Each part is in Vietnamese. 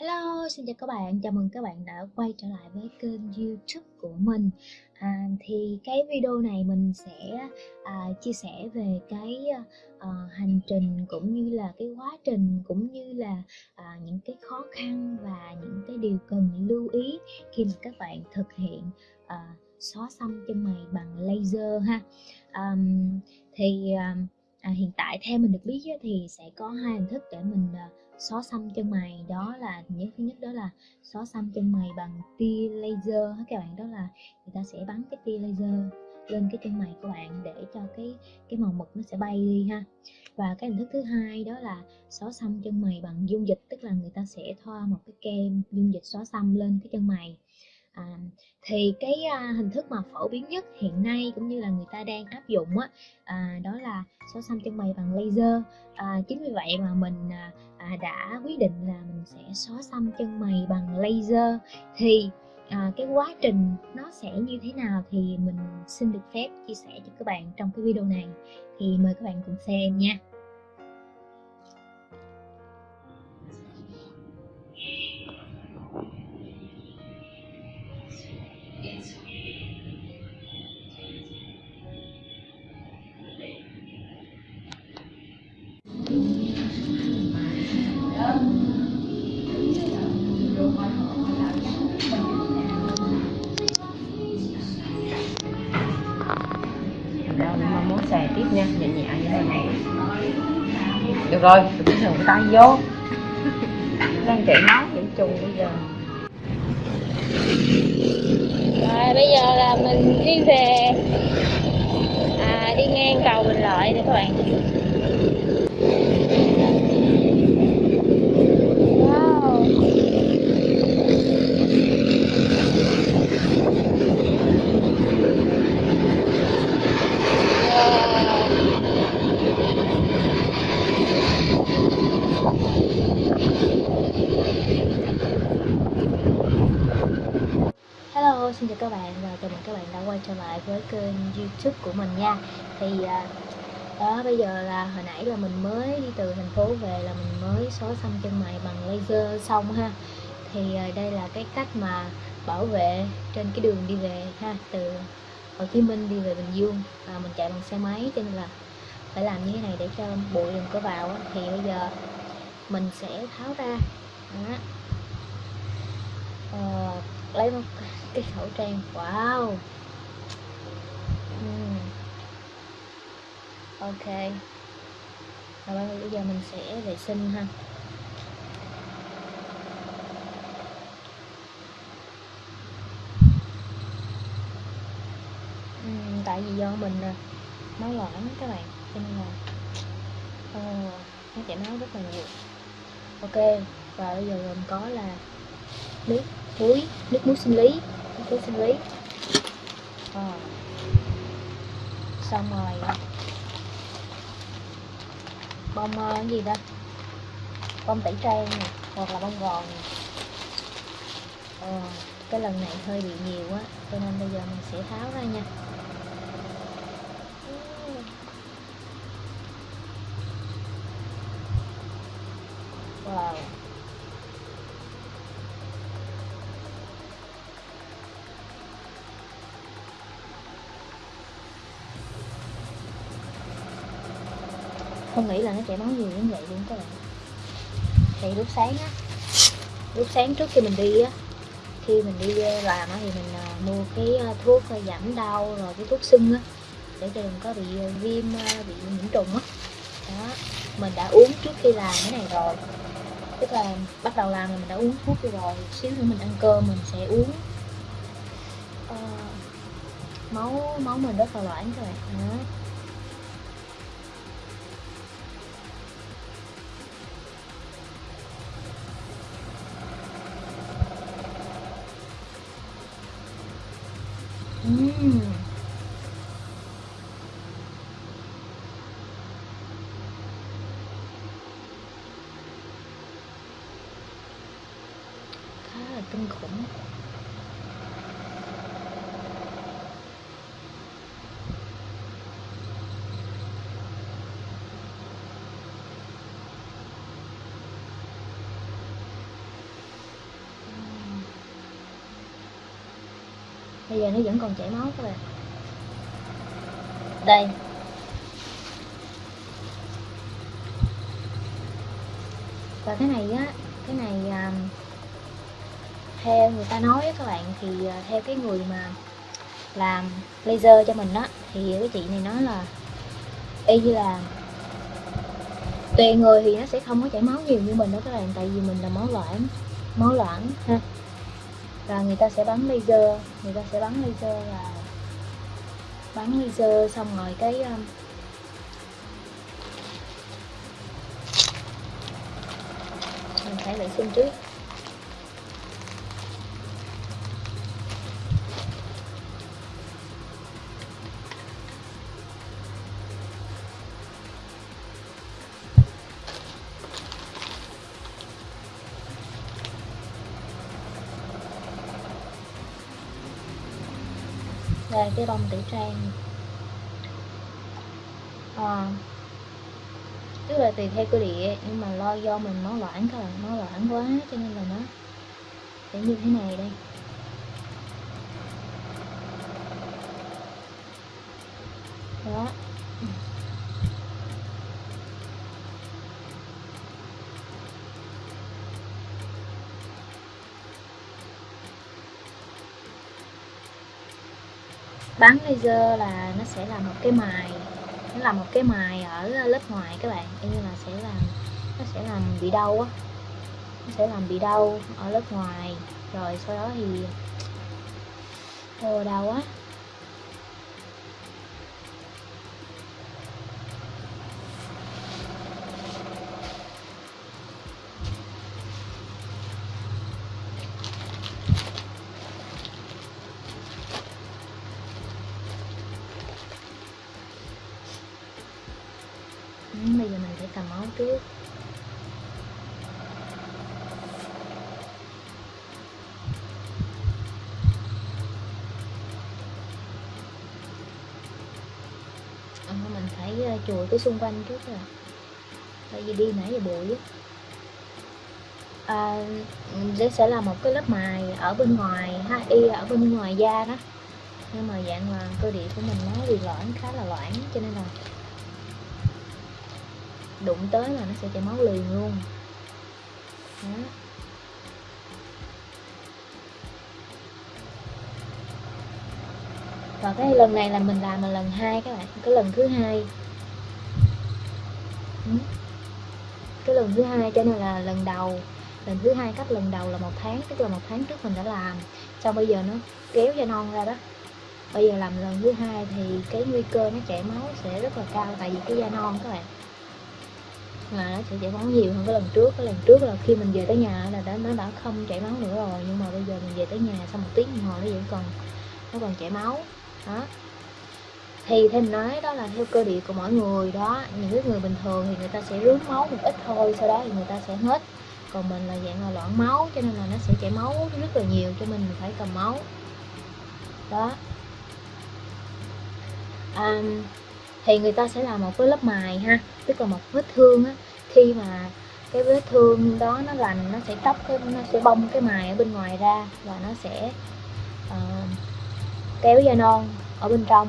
Hello, xin chào các bạn, chào mừng các bạn đã quay trở lại với kênh youtube của mình. À, Thì cái video này mình sẽ à, chia sẻ về cái à, hành trình cũng như là cái quá trình cũng như là à, những cái khó khăn và những cái điều cần lưu ý khi mà các bạn thực hiện à, xóa xăm chân mày bằng laser ha. À, Thì ờ, à, hiện tại theo mình được biết thì sẽ có hai hình thức để mình à, xóa xăm chân mày, đó là những thứ nhất đó là xóa xăm chân mày bằng tia laser các bạn, đó là người ta sẽ bắn cái tia laser lên cái chân mày của bạn để cho cái cái màu mực nó sẽ bay đi ha. Và cái hình thức thứ hai đó là xóa xăm chân mày bằng dung dịch, tức là người ta sẽ thoa một cái kem dung dịch xóa xăm lên cái chân mày à, thì cái à, hình thức mà phổ biến nhất hiện nay cũng như là người ta đang áp dụng á à, đó là xóa xăm chân mày bằng laser. À, chính vì vậy mà mình à, à, đã quyết định là mình sẽ xóa xăm chân mày bằng laser. Thì à, cái quá trình nó sẽ như thế nào thì mình xin được phép chia sẻ cho các bạn trong cái video này. Thì mời các bạn cùng xem nha. Rồi đừng có sờ tay vô. Đang chạy máu chảy trùng bây giờ. Rồi bây giờ là mình đi về. À, đi ngang cầu Bình Lợi nè các bạn Wow Wow. Hello, xin chào các bạn và chào mừng các bạn đã quay trở lại với kênh youtube của mình nha. Thì à, đó bây giờ là hồi nãy là mình mới đi từ thành phố về là mình mới xóa xăm chân mày bằng laser xong ha. Thì à, đây là cái cách mà bảo vệ trên cái đường đi về ha Từ Hồ Chí Minh đi về Bình Dương. Và Mình chạy bằng xe máy cho nên là phải làm như thế này để cho bụi đừng có vào. Thì bây giờ mình sẽ tháo ra. Đó. Ờ, lấy một cái khẩu trang. Wow! Ừm. ok rồi bây giờ mình sẽ vệ sinh ha tại vì do mình à, máu loãng các bạn cho nên là ờ, nó chảy máu rất là nhiều ok và bây giờ gồm có là nước muối nước muối sinh lý nước muối sinh lý à xong rồi. Bông ờ, cái gì đó? Bông tẩy trang nè hoặc là bông gòn nè. Ờ, cái lần này hơi bị nhiều á cho nên bây giờ mình sẽ tháo ra nha. Không nghĩ là nó sẽ máu nhiều như vậy luôn các bạn. Thì lúc sáng á lúc sáng trước khi mình đi á khi mình đi ờ, làm á thì mình ờ, mua cái ờ, thuốc giảm đau rồi cái thuốc sưng á để cho đừng có bị viêm bị nhiễm trùng á. Đó mình đã uống trước khi làm cái này rồi. Tức là bắt đầu làm là mình đã uống thuốc rồi xíu nữa mình ăn cơm mình sẽ uống uh, máu máu mình rất là loãng các bạn. Đó. 음. Nó vẫn còn chảy máu các bạn đây. Và cái này á cái này à, theo người ta nói á các bạn thì à, theo cái người mà làm laser cho mình á thì cái chị này nói là y như là tùy người thì nó sẽ không có chảy máu nhiều như mình đó các bạn tại vì mình là máu loãng máu loãng. Ha và người ta sẽ bắn laser người ta sẽ bắn laser là bắn laser xong rồi cái um, mình phải vệ sinh trước. Đây cái bông tử trang. À, tức là tùy theo cơ địa nhưng mà lo do mình nó loãng các bạn máu loãng quá cho nên là nó sẽ như thế này đây. Đó. Bắn laser là nó sẽ là một cái mài. Nó là một cái mài ở lớp ngoài các bạn. Như là sẽ làm, nó sẽ làm bị đau á. Nó sẽ làm bị đau ở lớp ngoài. Rồi sau đó thì ô đau quá Ừ, bây giờ mình phải cầm máu trước Ờ, mình phải ờ, chùi cái xung quanh trước rồi tại vì đi nãy giờ bụi á. À, đây sẽ là một cái lớp mài ở bên ngoài ha y ở bên ngoài da đó. Nhưng mà dạng là cơ địa của mình nó bị loãng khá là loãng cho nên là đụng tới là nó sẽ chảy máu liền luôn. Đó. và cái lần này là mình làm là lần hai các bạn cái lần thứ hai cái lần thứ hai cho nên là lần đầu, lần thứ hai cách lần đầu là một tháng, tức là một tháng trước mình đã làm. Xong bây giờ nó kéo da non ra đó. Bây giờ làm lần thứ hai thì cái nguy cơ nó chảy máu sẽ rất là cao, tại vì cái da non các bạn. Mà nó sẽ chảy máu nhiều hơn cái lần trước. Cái lần trước là khi mình về tới nhà là đã, nó đã không chảy máu nữa rồi. Nhưng mà bây giờ mình về tới nhà sau một tiếng đồng hồ nó vẫn còn, nó còn chảy máu. Đó thì thêm nói đó là theo cơ địa của mỗi người đó những cái người bình thường thì người ta sẽ rướn máu một ít thôi sau đó thì người ta sẽ hết. Còn mình là dạng là loãng máu cho nên là nó sẽ chảy máu rất là nhiều cho mình phải cầm máu. Đó. À, thì người ta sẽ làm một cái lớp mài ha tức là một vết thương á. Khi mà cái vết thương đó nó lành nó sẽ tóc cái nó sẽ bong cái mài ở bên ngoài ra và nó sẽ uh, kéo da non ở bên trong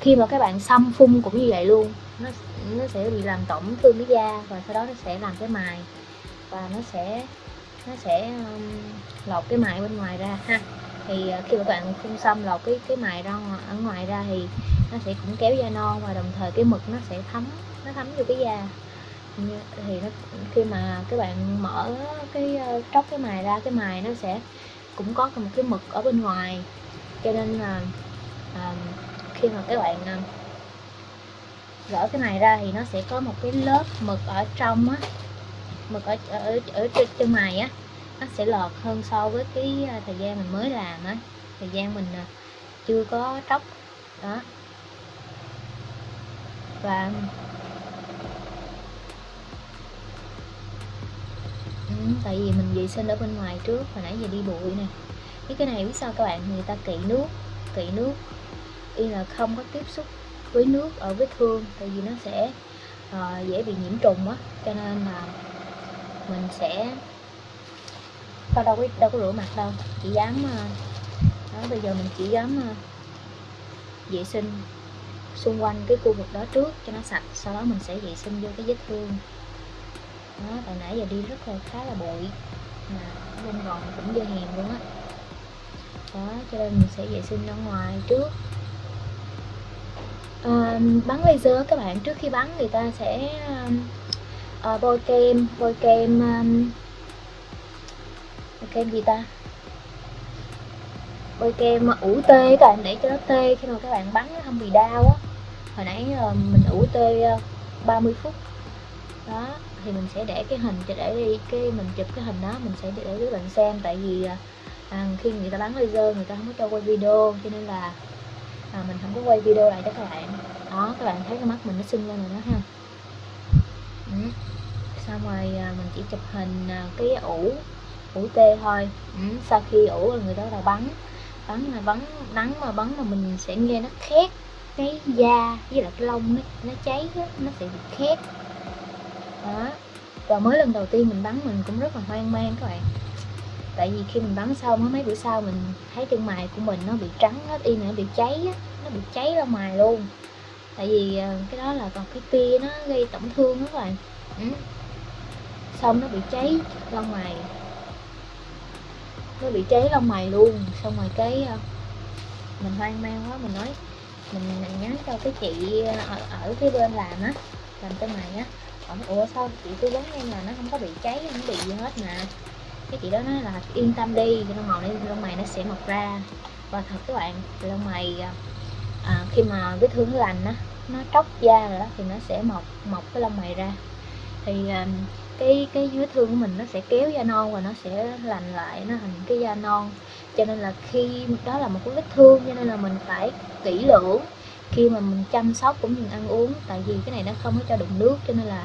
khi mà các bạn xăm phun cũng như vậy luôn nó nó sẽ bị làm tổn thương cái da và sau đó nó sẽ làm cái mài và nó sẽ nó sẽ um, lột cái mài bên ngoài ra ha. Thì ờ, khi mà các bạn phun xăm lột cái cái mài ra ở ngoài ra thì nó sẽ cũng kéo da non và đồng thời cái mực nó sẽ thấm nó thấm vô cái da. Thì nó khi mà các bạn mở cái ờ, tróc cái mài ra cái mài nó sẽ cũng có một cái mực ở bên ngoài. Cho nên là uh, khi mà các bạn uh, gỡ cái này ra thì nó sẽ có một cái lớp mực ở trong á mực ở ở ở trên, trên mày á nó sẽ lọt hơn so với cái à, thời gian mình mới làm á thời gian mình à, chưa có tróc đó. Và ừ, tại vì mình vệ sinh ở bên ngoài trước hồi nãy giờ đi bụi nè. Cái cái này biết sao các bạn người ta kỵ nước kỵ nước y là không có tiếp xúc với nước ở vết thương tại vì nó sẽ uh, dễ bị nhiễm trùng á. Cho nên là mình sẽ tao đâu có đâu có rửa mặt đâu. Chỉ dám uh, đó bây giờ mình chỉ dám uh, vệ sinh xung quanh cái khu vực đó trước cho nó sạch sau đó mình sẽ vệ sinh vô cái vết thương. Đó tại nãy giờ đi rất là khá là bụi mà bên gòn cũng dơ hèn luôn á. Đó cho nên mình sẽ vệ sinh ra ngoài trước à, bắn laser các bạn trước khi bắn người ta sẽ à, bôi kem bôi kem um, bôi kem gì ta? Bôi kem ủ tê các bạn để cho nó tê khi mà các bạn bắn nó không bị đau á. Hồi nãy uh, mình ủ tê uh, 30 phút. Đó thì mình sẽ để cái hình cho để đi cái mình chụp cái hình đó mình sẽ để để các bạn xem. Tại vì à, khi người ta bắn laser người ta không có cho quay video cho nên là à, mình không có quay video lại cho các bạn. Đó các bạn thấy cái mắt mình nó sưng lên rồi đó ha. Ừ. xong rồi à, mình chỉ chụp hình à, cái ủ ủ tê thôi. Ừ. sau khi ủ là người đó là bắn. Bắn là bắn nắng mà bắn mà mình sẽ nghe nó khét. Cái da với lại cái lông nó, nó cháy đó, nó sẽ bị khét. Đó. Và mới lần đầu tiên mình bắn mình cũng rất là hoang mang các bạn tại vì khi mình bắn xong mấy bữa sau mình thấy chân mày của mình nó bị trắng hết y nó bị cháy á nó bị cháy ra mài luôn. Tại vì ờ, cái đó là còn cái tia nó gây tổn thương đó các bạn ừ. xong nó bị cháy lông mày nó bị cháy lông mày luôn. Xong rồi cái ờ, mình hoang mang quá mình nói mình, mình nhắn cho cái chị ờ, ở, ở cái bên làm á làm chân mày á. Ủa sao chị tư vấn em là nó không có bị cháy không bị gì hết mà cái chị đó nói là yên tâm đi lông màu lên lông mày nó sẽ mọc ra. Và thật các bạn lông mày à, à, khi mà vết thương nó lành á nó tróc da rồi đó thì nó sẽ mọc mọc cái lông mày ra. Thì à, cái cái vết thương của mình nó sẽ kéo da non và nó sẽ lành lại nó thành cái da non. Cho nên là khi đó là một cái vết thương cho nên là mình phải kỹ lưỡng khi mà mình chăm sóc cũng như ăn uống. Tại vì cái này nó không có cho đụng nước cho nên là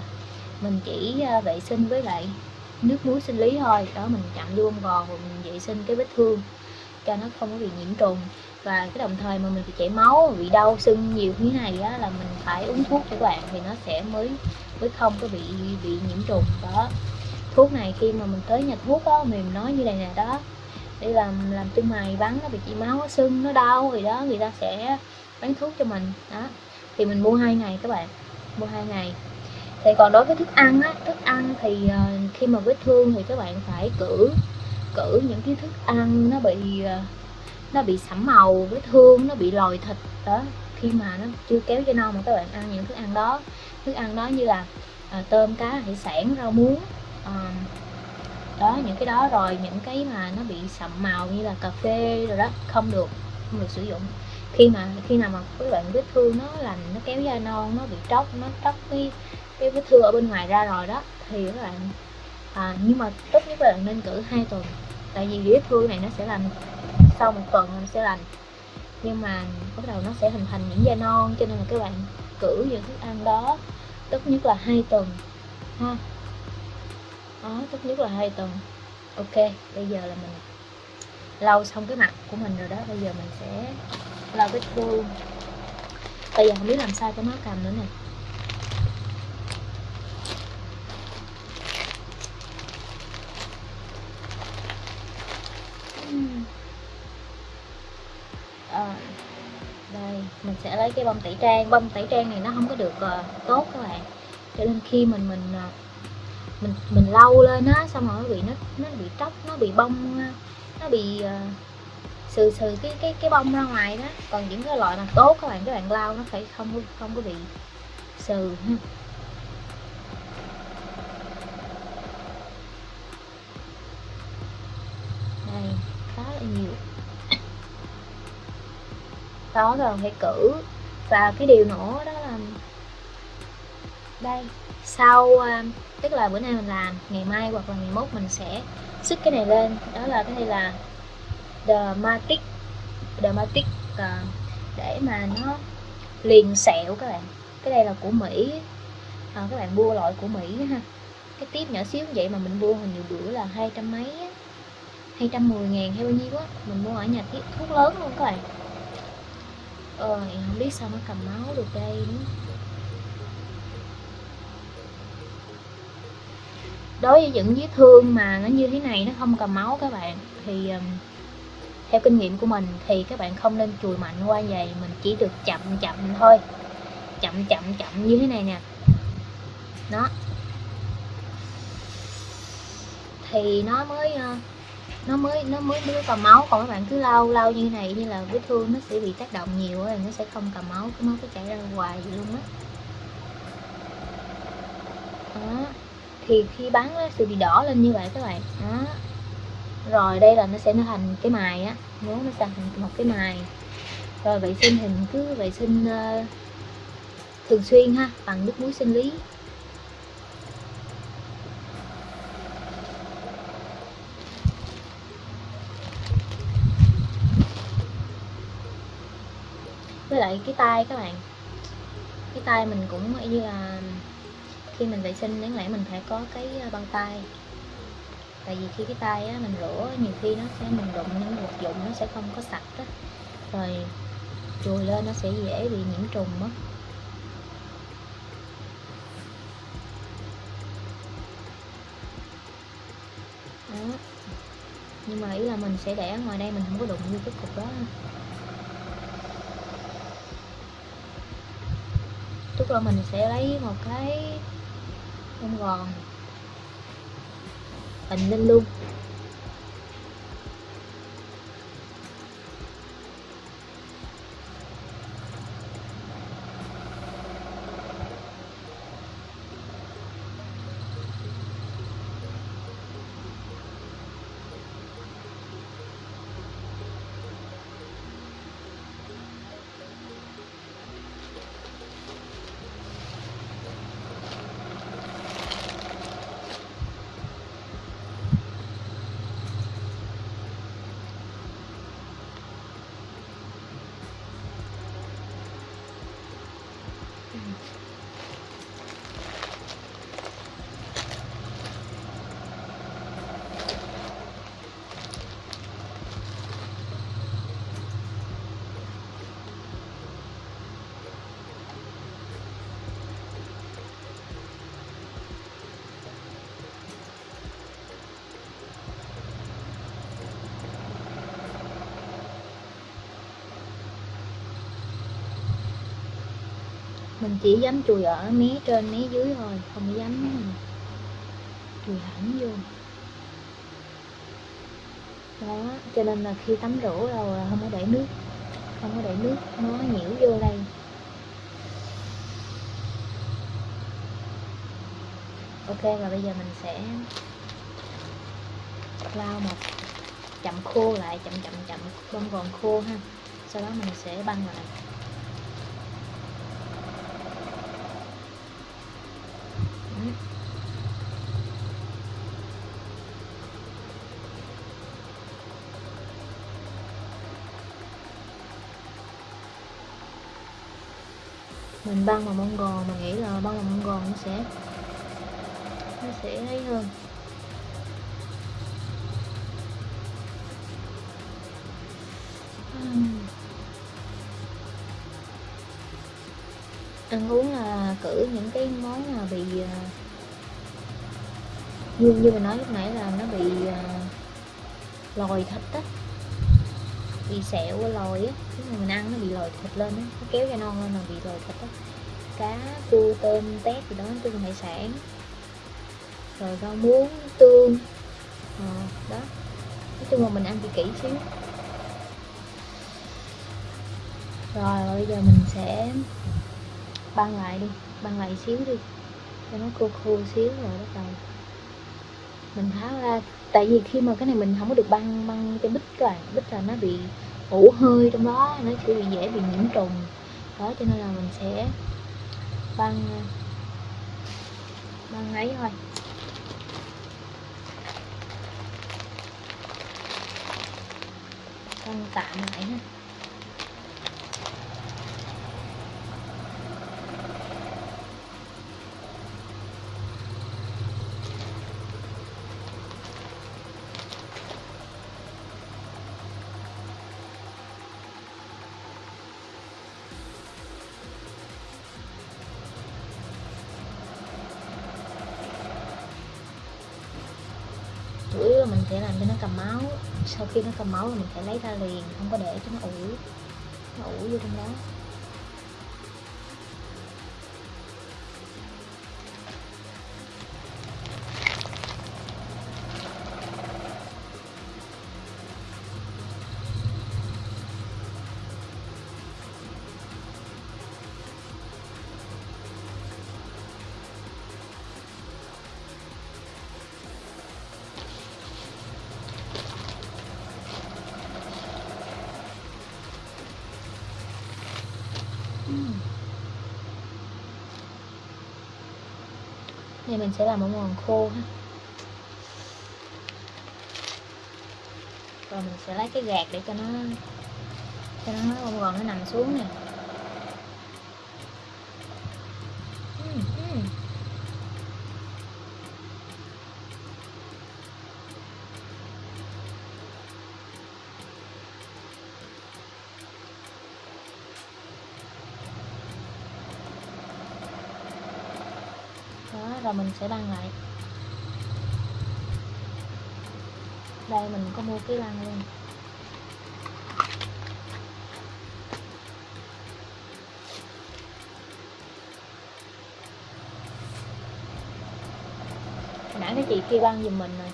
mình chỉ à, vệ sinh với lại nước muối sinh lý thôi. Đó, mình chặn vô bông gòn và mình vệ sinh cái vết thương cho nó không có bị nhiễm trùng. Và cái đồng thời mà mình bị chảy máu, bị đau sưng nhiều như thế này á, là mình phải uống thuốc cho các bạn thì nó sẽ mới mới không có bị bị nhiễm trùng. Đó. Thuốc này khi mà mình tới nhà thuốc á mình nói như này nè, đó. Để làm làm chân mày bắn nó bị chảy máu, nó sưng, nó đau thì đó, người ta sẽ bán thuốc cho mình. Đó. Thì mình mua hai ngày các bạn, mua hai ngày thì còn đối với thức ăn á thức ăn thì uh, khi mà vết thương thì các bạn phải cử cử những cái thức ăn nó bị uh, nó bị sẫm màu vết thương nó bị lòi thịt đó. Khi mà nó chưa kéo cho non mà các bạn ăn những thức ăn đó thức ăn đó như là uh, tôm cá hải sản rau muống uh, đó những cái đó rồi những cái mà nó bị sậm màu như là cà phê rồi đó không được không được sử dụng. Khi mà khi nào mà các bạn vết thương nó lành nó kéo da non nó bị tróc nó tróc cái cái vết thương ở bên ngoài ra rồi đó thì các bạn à, nhưng mà tốt nhất là nên cử hai tuần. Tại vì vết thương này nó sẽ lành sau một tuần nó sẽ lành. Nhưng mà bắt đầu nó sẽ hình thành những da non cho nên là các bạn cử những thức ăn đó tốt nhất là hai tuần ha. Đó tốt nhất là hai tuần. Ok bây giờ là mình lau xong cái mặt của mình rồi đó bây giờ mình sẽ lau vết thương. Bây giờ không biết làm sao cho nó cầm nữa nè à, đây mình sẽ lấy cái bông tẩy trang. Bông tẩy trang này nó không có được uh, tốt các bạn. Cho nên khi mình mình uh, mình mình lau lên á xong rồi nó bị nó nó bị tróc nó bị bông ờ, nó bị uh, sừ sừ cái cái cái bông ra ngoài đó. Còn những cái loại mà tốt các bạn các bạn lau nó phải không không có bị sừ ha đây khá là nhiều đó rồi phải cử. Và cái điều nữa đó là đây sau ờ, tức là bữa nay mình làm ngày mai hoặc là ngày mốt mình sẽ xích cái này lên. Đó là cái này là Dermatic Dermatic uh, ờ, để mà nó liền sẹo các bạn. Cái đây là của Mỹ. À, các bạn mua loại của Mỹ ha. Cái tiếp nhỏ xíu vậy mà mình mua hình nhiều bữa là hai trăm mấy hai trăm mười ngàn hay bao nhiêu á. Mình mua ở nhà thuốc lớn luôn các bạn ờ không biết sao nó cầm máu được đây nữa. Đối với những vết thương mà nó như thế này, nó không cầm máu các bạn, thì theo kinh nghiệm của mình thì các bạn không nên chùi mạnh qua vậy mình chỉ được chậm chậm thôi. Chậm chậm chậm như thế này nè. Nó thì nó mới nó mới nó mới mới cầm máu. Còn các bạn cứ lau lau như này như là vết thương nó sẽ bị tác động nhiều rồi nó sẽ không cầm máu cái máu cứ chảy ra hoài vậy luôn á. Đó. thì khi bắn nó sẽ bị đỏ lên như vậy các bạn. Đó. Rồi đây là nó sẽ nó thành cái mài á. Nếu nó sẽ thành một cái mài. Rồi vệ sinh thì cứ vệ sinh uh, thường xuyên ha bằng nước muối sinh lý. Lại cái tay các bạn. Cái tay mình cũng như là khi mình vệ sinh đáng lẽ mình phải có cái à, băng tay. Tại vì khi cái tay á, mình rửa nhiều khi nó sẽ mình đụng những vật dụng nó sẽ không có sạch đó rồi chùi lên nó sẽ dễ bị nhiễm trùng mất nhưng mà ý là mình sẽ để ở ngoài đây mình không có đụng như cái cục đó. Chút là mình sẽ lấy một cái bông gòn. Bình lên luôn. Mình chỉ dám chùi ở mé trên mé dưới thôi, không dám chùi hẳn vô. Đó, cho nên là khi tắm rửa rồi là không có để nước, không có để nước nó nhiễu vô đây. Ok, và bây giờ mình sẽ lau một chậm khô lại, chậm chậm chậm bông gòn khô ha. Sau đó mình sẽ băng lại. Mình băng bông gòn mình nghĩ là băng bông gòn nó sẽ nó sẽ ấy hơn. Ăn uống là cử những cái món mà bị à, như như mình nói lúc nãy là nó bị uh, lòi thịt á bị sẹo lòi á. Cái người mình ăn nó bị lòi thịt lên á nó kéo cho non lên là bị lòi thịt á. Cá cua tôm tép gì đó chung hải sản. Rồi rau muống tương à, đó. Nói chung là mình ăn kỹ kỹ xíu. Rồi bây giờ mình sẽ băng lại đi băng lại xíu đi. Cho nó khô khô xíu rồi bắt đầu mình tháo ra tại vì khi mà cái này mình không có được băng băng cái bích các bạn bích là nó bị ủ hơi trong đó, nó sẽ bị dễ bị nhiễm trùng. Đó, cho nên là mình sẽ băng băng ấy thôi. Băng tạm lại ha. Để sẽ làm cho nó cầm máu. Sau khi nó cầm máu là mình phải lấy ra liền, không có để cho nó ủ. Nó ủ vô trong đó. Mình sẽ làm một món khô ha. Rồi mình sẽ lấy cái gạt để cho nó Cho nó bông gòn nó nằm xuống nè Ừm, ừm. đó rồi mình sẽ băng lại. Đây, mình có mua cái băng luôn. Nãy cái chị kia băng giùm mình rồi.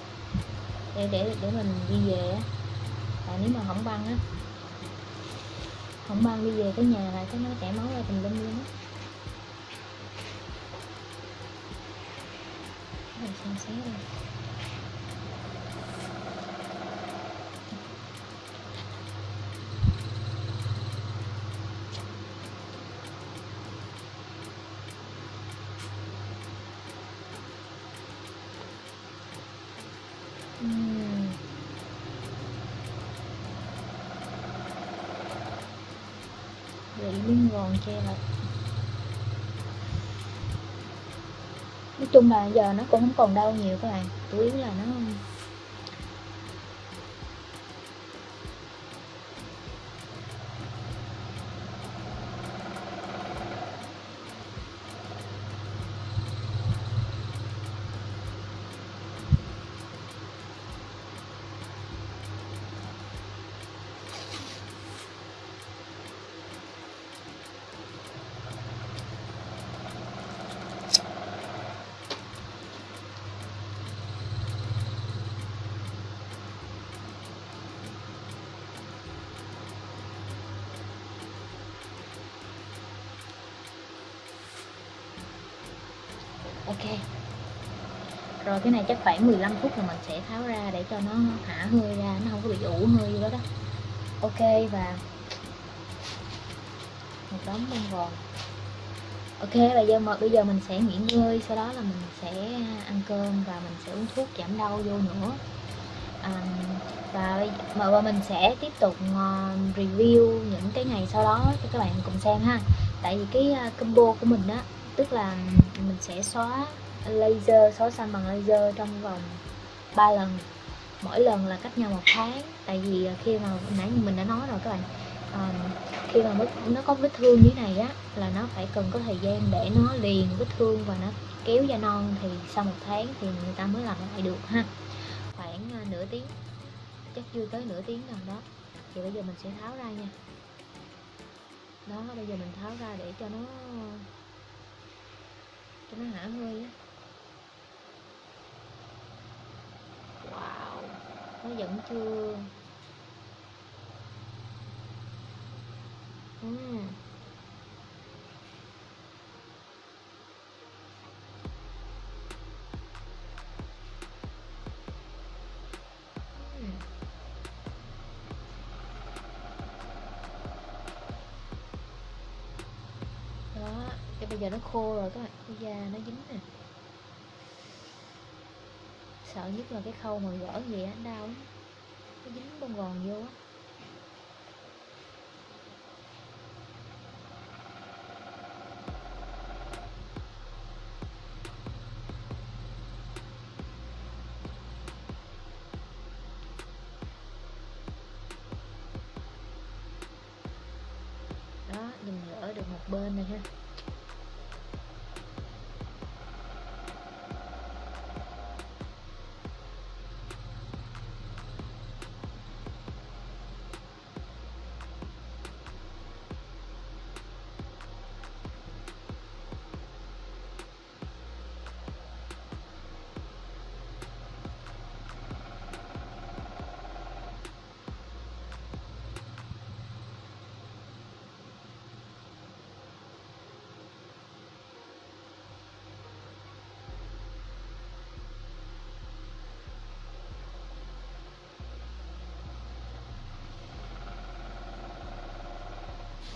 Để để để mình đi về á. Tại nếu mà không băng á, không băng đi về tới nhà là cái nó chảy máu ra tùm lum luôn á. Mình xem xét đây Ừm. Miếng gòn che lại nói chung là giờ nó cũng không còn đau nhiều các bạn. Chủ yếu là nó ok. Rồi cái này chắc khoảng 15 phút là mình sẽ tháo ra để cho nó thả hơi ra nó không có bị ủ hơi gì đó đó. Ok và một đống bông gòn. Ok và giờ mà bây giờ mình sẽ nghỉ ngơi sau đó là mình sẽ ăn cơm và mình sẽ uống thuốc giảm đau vô nữa. À, và mà và mình sẽ tiếp tục ờ, review những cái ngày sau đó cho các bạn cùng xem ha. Tại vì cái ờ, combo của mình á tức là mình sẽ xóa laser xóa xanh bằng laser trong vòng 3 lần. Mỗi lần là cách nhau một tháng. Tại vì ờ, khi mà nãy mình đã nói rồi các bạn um, khi mà nó có vết thương như thế này á là nó phải cần có thời gian để nó liền vết thương và nó kéo da non thì sau một tháng thì người ta mới làm lại được ha. Khoảng uh, nửa tiếng chắc chưa tới nửa tiếng gần đó. Thì bây giờ mình sẽ tháo ra nha. Đó bây giờ mình tháo ra để cho nó cho nó hả hơi á wow nó vẫn chưa uhm. Bây giờ nó khô rồi các bạn. Cái da nó dính nè. Sợ nhất là cái khâu mà gỡ gì á, đau lắm. Nó dính bông gòn vô á.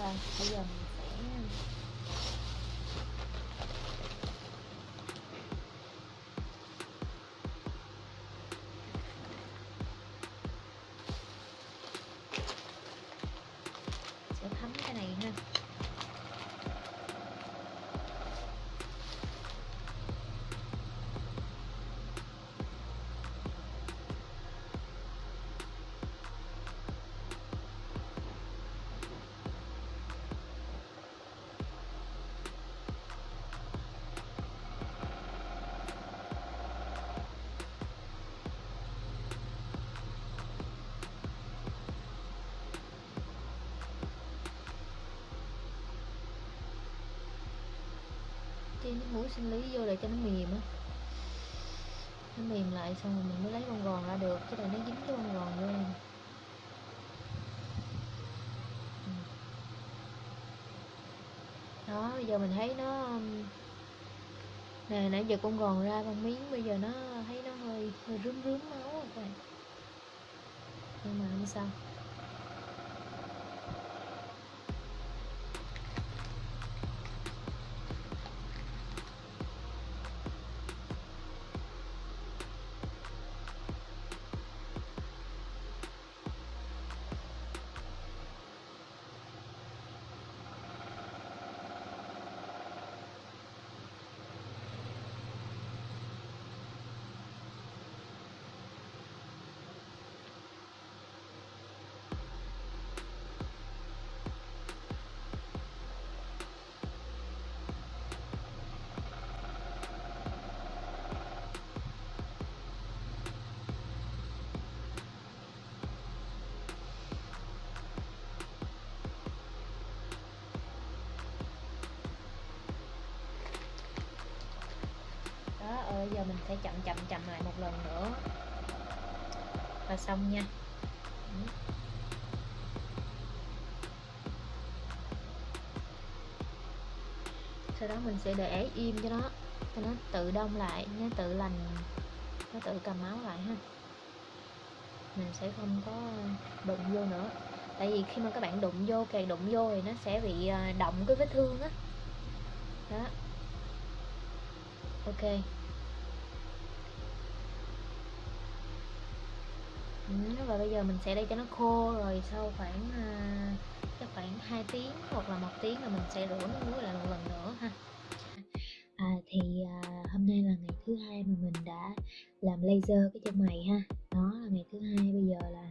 Và bây giờ thêm nước muối sinh lý vô để cho nó mềm á. Nó mềm lại xong rồi mình mới lấy con gòn ra được chứ là nó dính cái con gòn vô em. Đó, bây giờ mình thấy nó um, nè, nãy giờ con gòn ra bằng miếng, bây giờ nó thấy nó hơi hơi rướm rướm máu rồi các bạn. Nhưng mà không sao. Sẽ chậm chậm chậm lại một lần nữa. Và xong nha. Sau đó mình sẽ để im cho nó cho nó tự đông lại, nó tự lành, nó tự cầm máu lại ha. Mình sẽ không có đụng vô nữa. Tại vì khi mà các bạn đụng vô, càng đụng vô thì nó sẽ bị à, động cái vết thương á. Đó. đó. Ok Ừ, và bây giờ mình sẽ để cho nó khô rồi sau khoảng à, chắc khoảng 2 tiếng hoặc là một tiếng là mình sẽ rửa nước muối lại một lần nữa ha. À, thì à, hôm nay là ngày thứ hai mà mình đã làm laser cái chân mày ha. Đó là ngày thứ hai bây giờ là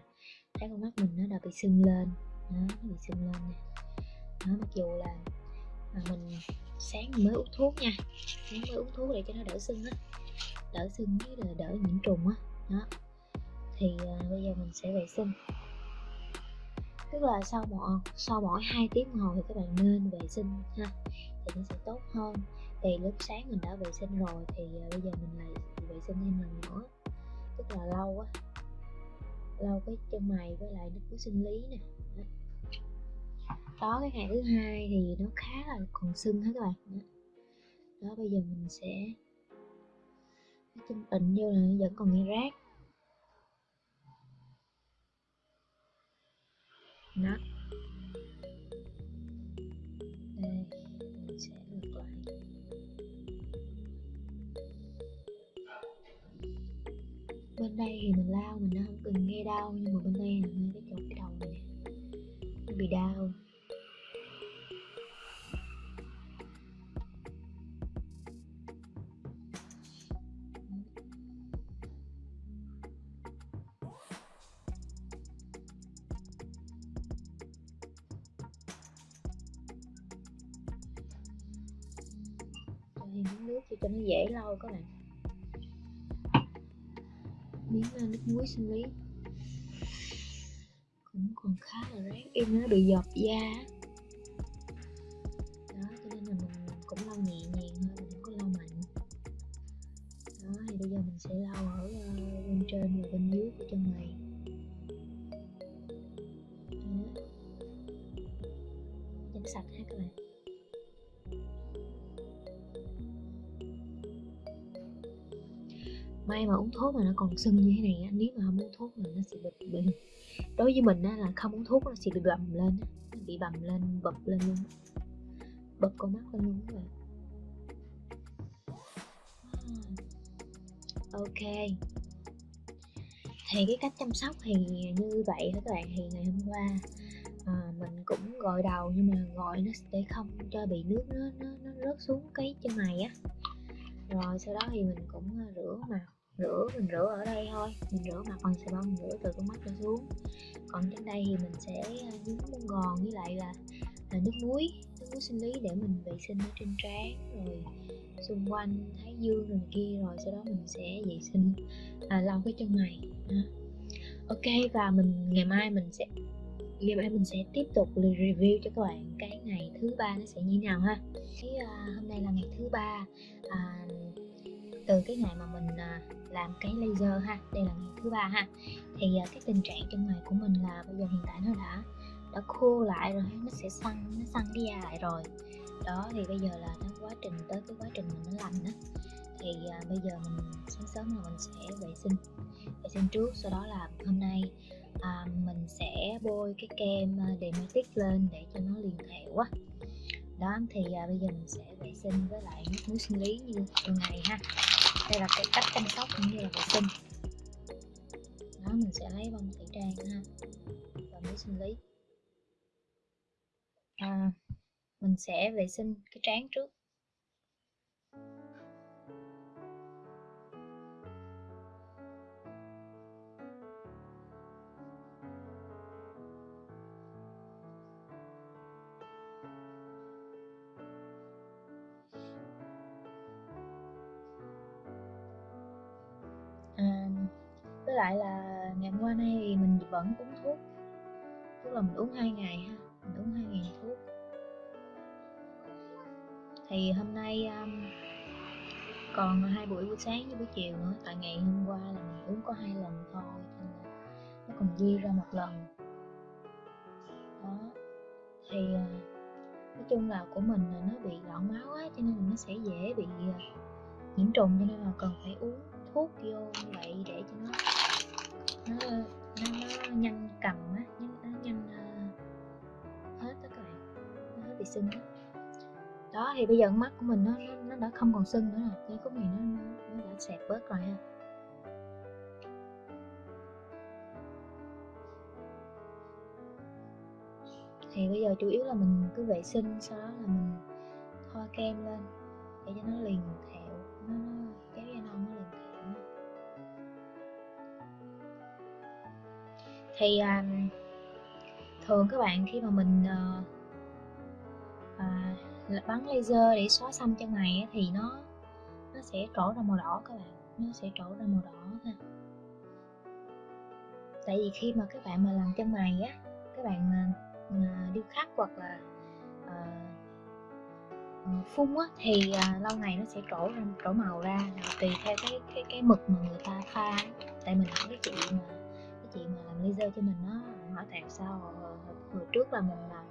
thấy con mắt mình nó đã bị sưng lên. Đó nó bị sưng lên nè. Đó mặc dù là mà mình sáng mới uống thuốc nha. Sáng mới uống thuốc để cho nó đỡ sưng á. Đỡ sưng với đỡ nhiễm trùng á. Đó thì uh, bây giờ mình sẽ vệ sinh. Tức là sau mỗi sau mỗi hai tiếng ngồi hồ thì các bạn nên vệ sinh ha thì nó sẽ tốt hơn. Thì lúc sáng mình đã vệ sinh rồi thì uh, bây giờ mình lại vệ sinh thêm lần nữa. Tức là lâu quá lâu cái chân mày với lại nước của sinh lý nè đó. đó cái ngày thứ hai thì nó khá là còn sưng hết các bạn đó, đó bây giờ mình sẽ cái chân tịnh vô là vẫn còn nghe rác. Đó. Đây, mình sẽ ngược lại. Bên đây thì mình lao mình nó không cần nghe đau, nhưng mà bên đây là ngay cái chỗ cái đầu này nó bị đau. Thì cho nó dễ lau các bạn. Miếng ờ, nước muối sinh lý. Cũng còn khá là rát em nó bị giọt da mà nó còn sưng như thế này á nếu mà không uống thuốc là nó sẽ bị, bị đối với mình á là không uống thuốc nó sẽ bị bầm lên nó bị bầm lên bập lên luôn bập con mắt lên luôn các bạn. À, ok. Thì cái cách chăm sóc thì như vậy các bạn. Thì ngày hôm qua à, mình cũng gội đầu nhưng mà gội nó để không cho bị nước nó nó, nó rớt xuống cái chân mày á. Rồi sau đó thì mình cũng à, rửa mặt rửa mình rửa ở đây thôi. Mình rửa mặt bằng xà bông mình rửa từ con mắt trở xuống. Còn trên đây thì mình sẽ à, nhúng bông gòn với lại là, là nước muối nước muối sinh lý để mình vệ sinh ở trên trán rồi xung quanh thái dương rồi kia rồi sau đó mình sẽ vệ sinh à, lau cái chân mày. À. ok và mình ngày mai mình sẽ ngày mai mình sẽ tiếp tục review cho các bạn cái ngày thứ ba nó sẽ như thế nào ha. Cái à, hôm nay là ngày thứ ba à, từ cái ngày mà mình à, làm cái laser ha đây là ngày thứ ba ha thì à, cái tình trạng chân mày của mình là bây giờ hiện tại nó đã đã khô lại rồi nó sẽ săn nó săn cái da lại rồi. Đó thì bây giờ là nó quá trình tới cái quá trình mình nó lành á thì à, bây giờ mình sáng sớm là mình sẽ vệ sinh vệ sinh trước sau đó là hôm nay à, mình sẽ bôi cái kem à, dermatic lên để cho nó liền hệ quá đó thì à, bây giờ mình sẽ vệ sinh với lại nước muối sinh lý như thường ngày ha. Đây là cái cách chăm sóc cũng như là vệ sinh. Đó mình sẽ lấy bông tẩy trang ha và muối sinh lý. À, mình sẽ vệ sinh cái trán trước. Lại là ngày hôm qua nay thì mình vẫn uống thuốc. Tức là mình uống hai ngày ha mình uống hai ngày thuốc. Thì hôm nay um, còn hai buổi buổi sáng với buổi chiều nữa tại ngày hôm qua là mình uống có hai lần thôi nên là nó còn dư ra một lần. Đó thì uh, nói chung là của mình là nó bị loãng máu á cho nên là nó sẽ dễ bị uh, nhiễm trùng cho nên là cần phải uống thuốc vô như vậy để cho nó nó ờ, nó, nó nhanh cầm á nó, nó nhanh uh, hết đó các bạn nó hết bị sưng đó đó thì bây giờ mắt của mình nó nó, nó đã không còn sưng nữa rồi cái khúc này nó, nó đã sẹp bớt rồi ha. Thì bây giờ chủ yếu là mình cứ vệ sinh sau đó là mình thoa kem lên để cho nó liền thẹo nó, nó thì um, thường các bạn khi mà mình uh, uh, bắn laser để xóa xăm chân mày thì nó nó sẽ trổ ra màu đỏ các bạn. Nó sẽ trổ ra màu đỏ ha. Tại vì khi mà các bạn mà làm chân mày á các bạn uh, điêu khắc hoặc là uh, phun á thì uh, lâu ngày nó sẽ trổ ra trổ màu ra tùy theo cái cái cái mực mà người ta pha tại mình hỏi cái chị mà chị mà làm laser cho mình nó hỏi tại sao hồi, hồi trước là mình là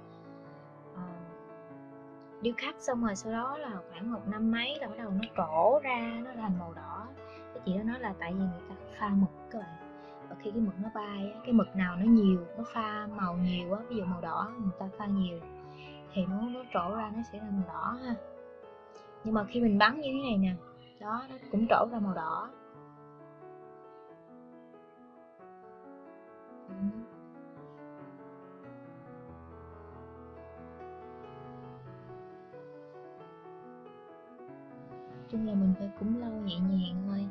uh, điêu khắc xong rồi sau đó là khoảng một năm mấy là bắt đầu nó trổ ra nó thành màu đỏ. Cái chị đó nói là tại vì người ta pha mực các bạn. Và khi cái mực nó bay cái mực nào nó nhiều nó pha màu nhiều á ví dụ màu đỏ người ta pha nhiều thì nó nó trổ ra nó sẽ là màu đỏ ha. Nhưng mà khi mình bắn như thế này nè đó nó cũng trổ ra màu đỏ. Chung là mình phải cũng lau nhẹ nhàng thôi.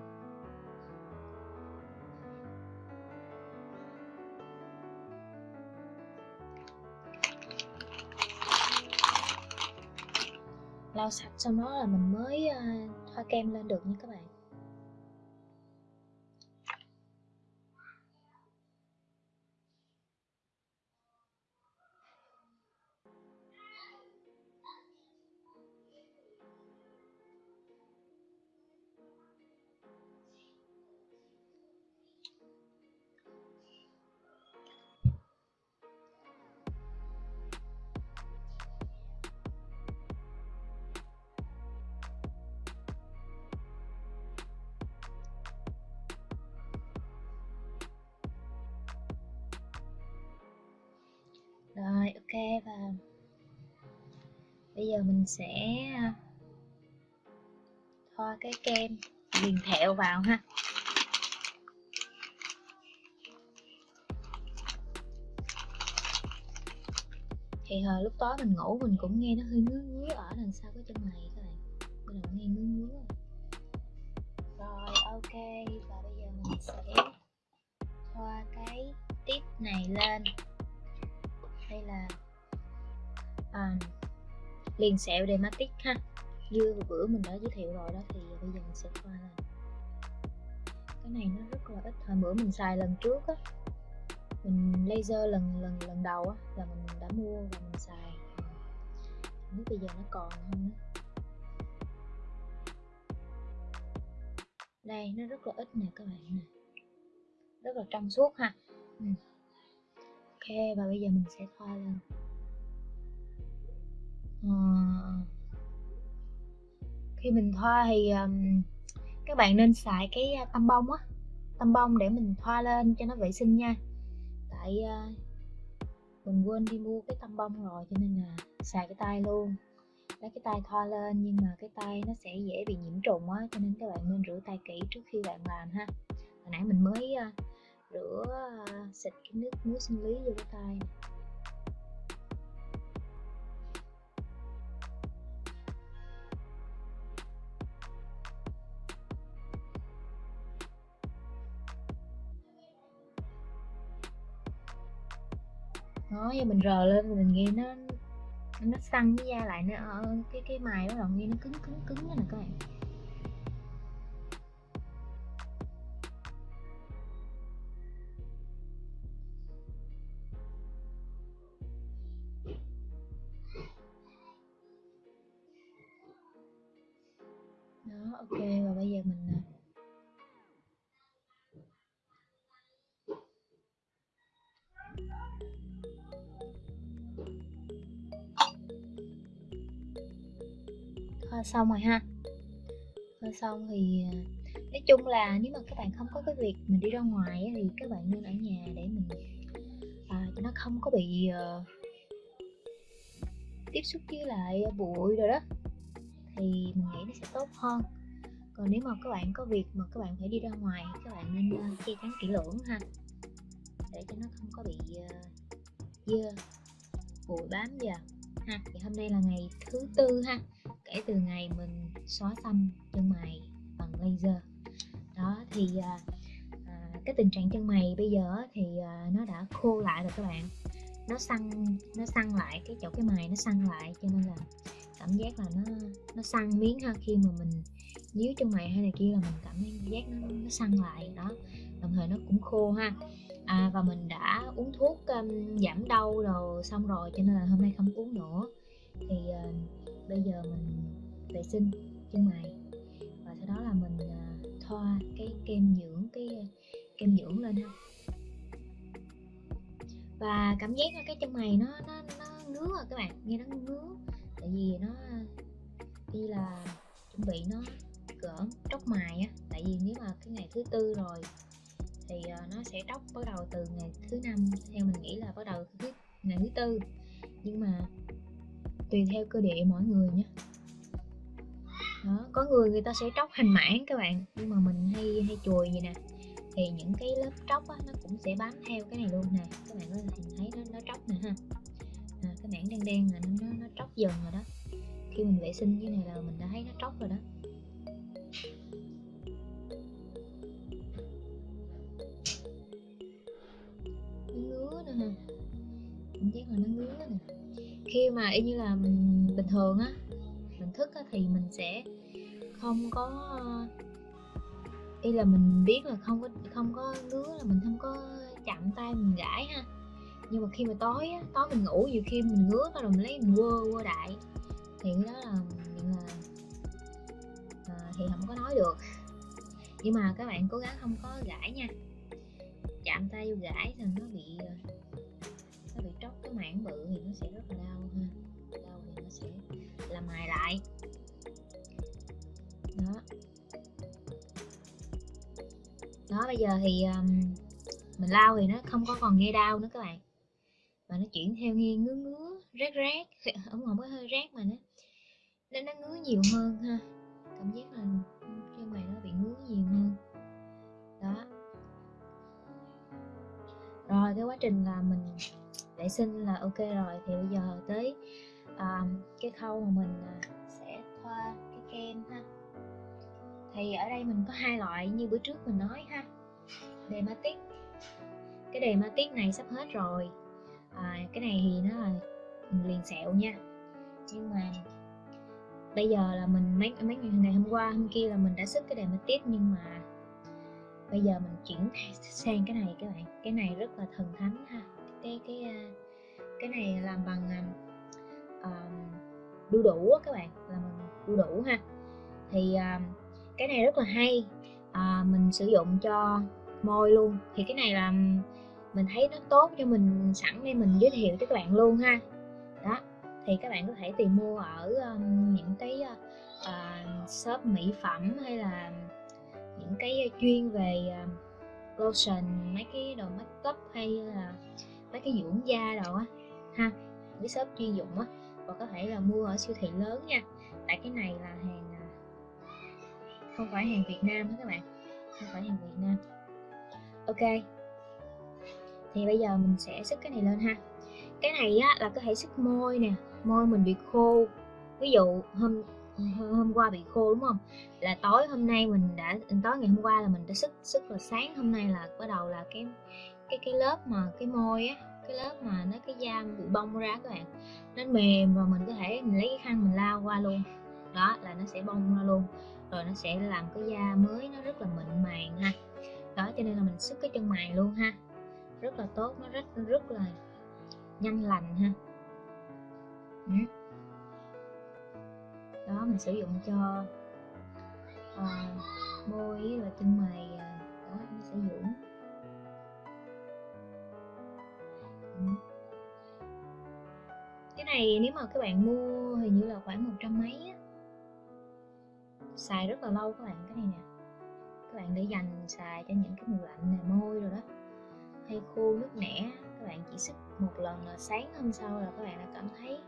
Lau sạch xong đó là mình mới uh, thoa kem lên được nha các bạn. Bây giờ mình sẽ à, thoa cái kem liền thẹo vào ha. Thì hồi lúc tối mình ngủ mình cũng nghe nó hơi ngứa ngứa ở đằng sau cái chân mày các bạn. Bây giờ nghe ngứa ngứa rồi. rồi ok. Và bây giờ mình sẽ thoa cái tip này lên. Đây là à, liền sẹo dermatic ha. Như bữa mình đã giới thiệu rồi đó, thì bây giờ mình sẽ thoa là cái này nó rất là ít hồi bữa mình xài lần trước á, mình laser lần lần lần đầu á, là mình đã mua và mình xài. Không biết bây giờ nó còn không á đây, nó rất là ít nè các bạn nè. Rất là trong suốt ha. Ừ. ok, và bây giờ mình sẽ thoa lên. Khi mình thoa thì um, các bạn nên xài cái tăm bông á. Tăm bông để mình thoa lên cho nó vệ sinh nha. Tại uh, mình quên đi mua cái tăm bông rồi cho nên là xài cái tay luôn. Lấy cái tay thoa lên nhưng mà cái tay nó sẽ dễ bị nhiễm trùng á cho nên các bạn nên rửa tay kỹ trước khi bạn làm ha. Hồi nãy mình mới uh, rửa uh, xịt cái nước muối sinh lý vô cái tay nó giờ mình rờ lên mình nghe nó nó săn cái da lại nó ở ờ, cái cái mài bắt đầu nghe nó cứng cứng cứng nè các bạn. Đó, ok, và bây giờ mình à, Ờ, xong rồi ha. Thoa xong thì ờ, nói chung là nếu mà các bạn không có cái việc mình đi ra ngoài thì các bạn nên ở nhà để mình à, cho nó không có bị uh, tiếp xúc với lại bụi rồi đó thì mình nghĩ nó sẽ tốt hơn. Còn nếu mà các bạn có việc mà các bạn phải đi ra ngoài các bạn nên uh, che chắn kỹ lưỡng ha để cho nó không có bị uh, dơ bụi bám vào ha. Thì hôm nay là ngày thứ tư ha kể từ ngày mình xóa xăm chân mày bằng laser. Đó thì à, à, cái tình trạng chân mày bây giờ thì à, nó đã khô lại rồi các bạn. Nó săn nó săn lại cái chỗ cái mày nó săn lại cho nên là cảm giác là nó nó săn miếng ha khi mà mình nhíu chân mày hay này kia là mình cảm giác nó, nó săn lại đó. Đồng thời nó cũng khô ha. À, và mình đã uống thuốc um, giảm đau rồi xong rồi cho nên là hôm nay không uống nữa. Thì uh, bây giờ mình vệ sinh chân mày. Và sau đó là mình uh, thoa cái kem dưỡng cái à, kem dưỡng lên ha và cảm giác là cái chân mày nó nó nó ngứa rồi các bạn nghe nó ngứa. Tại vì nó đi là chuẩn bị nó cỡ tróc mài á tại vì nếu mà cái ngày thứ tư rồi thì nó sẽ tróc bắt đầu từ ngày thứ năm theo mình nghĩ là bắt đầu thứ ngày thứ tư. Nhưng mà tùy theo cơ địa mỗi người nhé. Đó có người người ta sẽ tróc hành mãn các bạn nhưng mà mình hay hay chùi vậy nè. Thì những cái lớp tróc á, nó cũng sẽ bám theo cái này luôn nè. Các bạn có thể thấy nó nó tróc nè ha. À, cái mảng đen đen là nó, nó nó tróc dần rồi đó. Khi mình vệ sinh như này là mình đã thấy nó tróc rồi đó. Nó ngứa nữa ha. Cảm giác là nó ngứa nè khi mà y như là mình bình thường á mình thức á, thì mình sẽ không có y là mình biết là không có không có ngứa là mình không có chạm tay mình gãi ha. Nhưng mà khi mà tối á tối mình ngủ nhiều khi mình ngứa rồi mình lấy mình quơ quơ đại. Thì đó là là à, thì không có nói được. Nhưng mà các bạn cố gắng không có gãi nha. Chạm tay vô gãi thì nó bị tróc cái mảng bự thì nó sẽ rất là đau ha. Đau thì nó sẽ làm mài lại. Đó. Đó bây giờ thì um, mình lau thì nó không có còn nghe đau nữa các bạn. Mà nó chuyển theo nghe ngứa ngứa rát rát không không có hơi rát mà nó nên nó ngứa nhiều hơn ha. Cảm giác là trên mày nó bị ngứa nhiều hơn. Đó. Rồi cái quá trình là mình vệ sinh là ok rồi thì bây giờ tới à, cái khâu mà mình à, sẽ thoa cái kem ha. Thì ở đây mình có hai loại như bữa trước mình nói ha. Dematic cái Dematic này sắp hết rồi. À, cái này thì nó là liền sẹo nha. Nhưng mà bây giờ là mình mấy mấy ngày hôm qua hôm kia là mình đã sức cái Dematic nhưng mà bây giờ mình chuyển sang cái này các bạn. Cái này rất là thần thánh ha cái cái à, cái này làm bằng uh, đu đủ á các bạn làm bằng đu đủ ha. Thì uh, cái này rất là hay uh, mình sử dụng cho môi luôn. Thì cái này là mình thấy nó tốt cho mình sẵn đây mình giới thiệu cho các bạn luôn ha. Đó thì các bạn có thể tìm mua ở um, những cái uh, shop mỹ phẩm hay là những cái chuyên về uh, lotion mấy cái đồ make up hay là mấy cái dưỡng da đồ á, ha cái shop chuyên dụng á, và có thể là mua ở siêu thị lớn nha. Tại cái này là hàng à, không phải hàng Việt Nam đó các bạn, không phải hàng Việt Nam. Ok, thì bây giờ mình sẽ sức cái này lên ha. Cái này á là có thể sức môi nè, môi mình bị khô. Ví dụ hôm hôm qua bị khô đúng không? Là tối hôm nay mình đã, tối ngày hôm qua là mình đã sức sức là sáng hôm nay là bắt đầu là cái cái cái lớp mà cái môi á cái lớp mà nó cái da bị bong ra các bạn. Nó mềm và mình có thể mình lấy cái khăn mình lao qua luôn. Đó là nó sẽ bong ra luôn. Rồi nó sẽ làm cái da mới nó rất là mịn màng ha. Đó cho nên là mình sức cái chân mày luôn ha. Rất là tốt nó rất rất là nhanh lành ha. Đó mình sử dụng cho uh, môi và chân mày ờ, đó nó sẽ dưỡng này, nếu mà các bạn mua hình như là khoảng một trăm mấy á. Xài rất là lâu các bạn, cái này nè. Các bạn để dành xài cho những cái mùa lạnh này môi rồi đó. Hay khô nước nẻ, các bạn chỉ sức một lần là sáng hôm sau là các bạn đã cảm thấy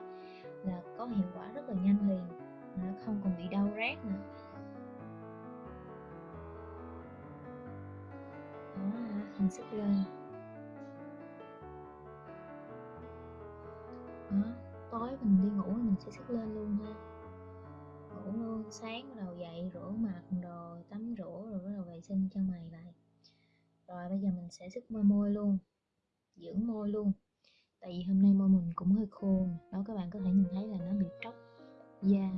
là có hiệu quả rất là nhanh liền nó không còn bị đau rát nữa. Đó, hình sức lên. Đó tối mình đi ngủ mình sẽ sức lên luôn ha. Ngủ luôn sáng bắt đầu dậy rửa mặt rồi tắm rửa rồi bắt đầu vệ sinh cho mày lại. Rồi bây giờ mình sẽ sức môi môi luôn dưỡng môi luôn. Tại vì hôm nay môi mình cũng hơi khô đó các bạn có thể nhìn thấy là nó bị tróc da.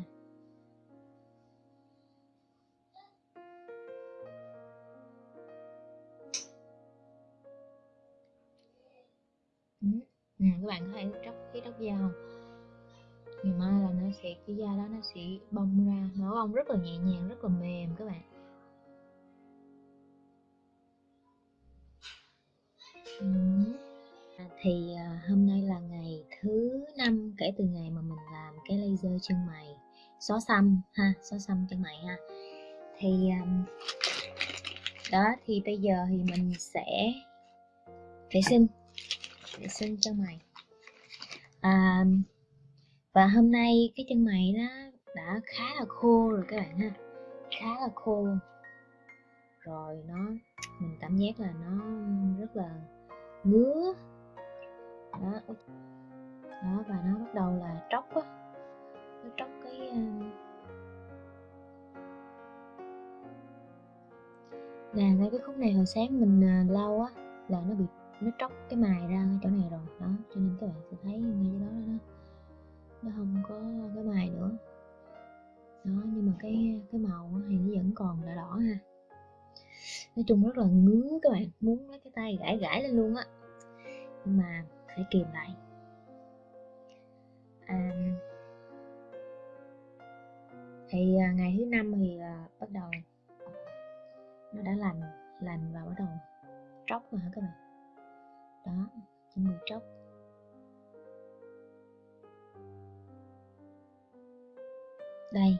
Ừ. Ừ, các bạn có thấy tróc cái tróc da không? Ngày mai là nó sẽ cái da đó nó sẽ bong ra nó ong rất là nhẹ nhàng rất là mềm các bạn. À, thì à, hôm nay là ngày thứ năm kể từ ngày mà mình làm cái laser chân mày xóa xăm ha xóa xăm chân mày ha. Thì à, đó thì bây giờ thì mình sẽ vệ sinh vệ sinh chân mày. À, và hôm nay cái chân mày nó đã khá là khô rồi các bạn ha. Khá là khô rồi nó, mình cảm giác là nó rất là ngứa. Đó đó, và nó bắt đầu là tróc á. Nó tróc cái ờ, nè, ngay cái khúc này hồi sáng mình ờ, lau á là nó bị, nó tróc cái mài ra cái chỗ này rồi. Đó, cho nên các bạn sẽ thấy ngay chỗ đó đó nó không có cái mài nữa. Đó nhưng mà cái cái màu thì nó vẫn còn đỏ đỏ ha. Nói chung rất là ngứa các bạn muốn lấy cái tay gãi gãi lên luôn á. Nhưng mà phải kìm lại. À, thì à, ngày thứ năm thì à, bắt đầu nó đã lành lành và bắt đầu tróc rồi hả các bạn? Đó chuẩn bị tróc. Đây,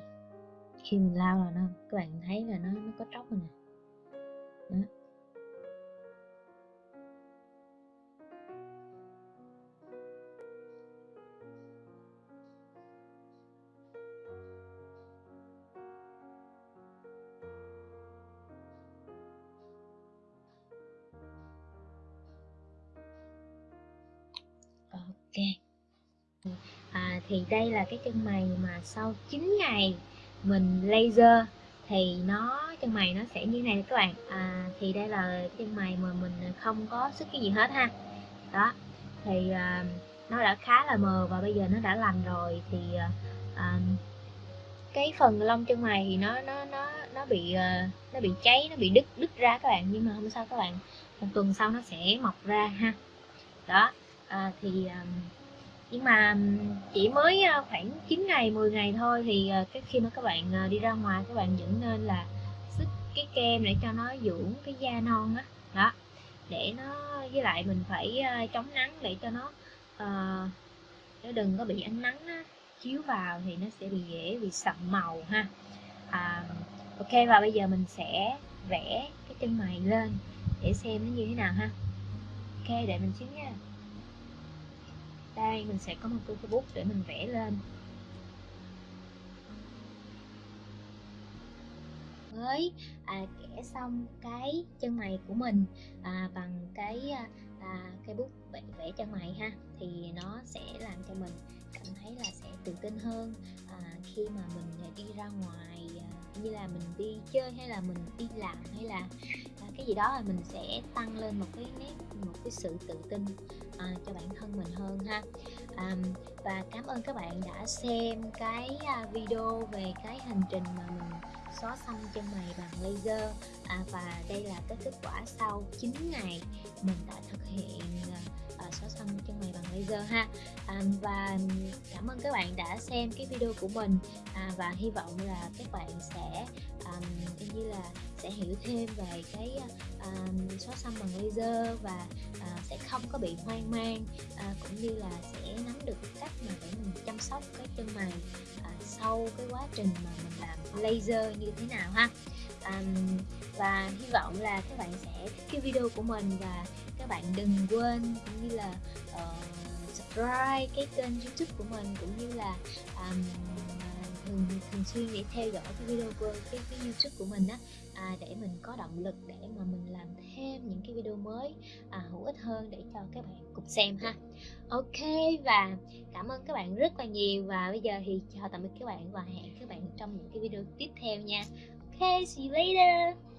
khi mình lao là nó, các bạn thấy là nó nó có tróc rồi nè. Đó. Thì đây là cái chân mày mà sau 9 ngày mình laser thì nó chân mày nó sẽ như này các bạn. À, thì đây là chân mày mà mình không có sức cái gì hết ha. Đó thì à, nó đã khá là mờ và bây giờ nó đã lành rồi thì à, à cái phần lông chân mày thì nó nó nó nó bị à, nó bị cháy nó bị đứt đứt ra các bạn. Nhưng mà không sao các bạn một tuần sau nó sẽ mọc ra ha. Đó à, thì à, nhưng mà chỉ mới ờ, khoảng 9 ngày 10 ngày thôi thì ờ, cái khi mà các bạn ờ, đi ra ngoài các bạn vẫn nên là sức cái kem để cho nó dưỡng cái da non á. Đó. đó để nó với lại mình phải chống nắng để cho nó uh, nó đừng có bị ánh nắng á, chiếu vào thì nó sẽ bị dễ bị sậm màu ha. À, ok và bây giờ mình sẽ vẽ cái chân mày lên để xem nó như thế nào ha. Ok để mình xíu nha đây mình sẽ có một cái bút để mình vẽ lên. Mới à, kẻ xong cái chân mày của mình à, bằng cái à, à cái bút vẽ, vẽ chân mày ha thì nó sẽ làm cho mình cảm thấy là sẽ tự tin hơn à, khi mà mình đi ra ngoài như là mình đi chơi hay là mình đi làm hay là à, cái gì đó là mình sẽ tăng lên một cái nét một cái sự tự tin à, cho bản thân mình hơn ha. À, và cảm ơn các bạn đã xem cái à, video về cái hành trình mà mình xóa xăm chân mày bằng laser. À, và đây là cái kết quả sau 9 ngày mình đã thực hiện à, xóa xăm chân mày bằng laser ha. À, và cảm ơn các bạn đã xem cái video của mình. À, và hy vọng là các bạn sẽ um, như là sẽ hiểu thêm về cái uh, xóa xăm bằng laser và uh, sẽ không có bị hoang mang uh, cũng như là sẽ nắm được cách mà để mình chăm sóc cái chân mày à, sau cái quá trình mà mình làm laser như thế nào ha? À, và hy vọng là các bạn sẽ thích cái video của mình và các bạn đừng quên cũng như là uh, subscribe cái kênh youtube của mình cũng như là um, thường thường xuyên để theo dõi cái video của cái, cái youtube của mình á à, để mình có động lực để mà mình làm thêm những cái video mới à, hữu ích hơn để cho các bạn cùng xem ha. Ok và cảm ơn các bạn rất là nhiều. Và bây giờ thì chào tạm biệt các bạn và hẹn các bạn trong những cái video tiếp theo nha. Ok see you later.